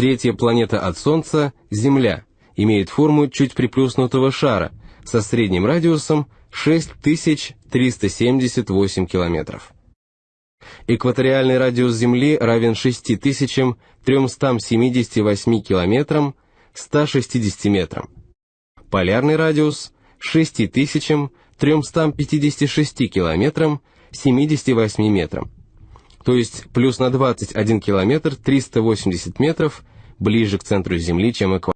Третья планета от Солнца – Земля, имеет форму чуть приплюснутого шара со средним радиусом 6378 километров. Экваториальный радиус Земли равен 6378 километрам 160 метрам. Полярный радиус – 6356 километрам 78 метрам. То есть плюс на 21 километр 380 метров ближе к центру Земли, чем экватор.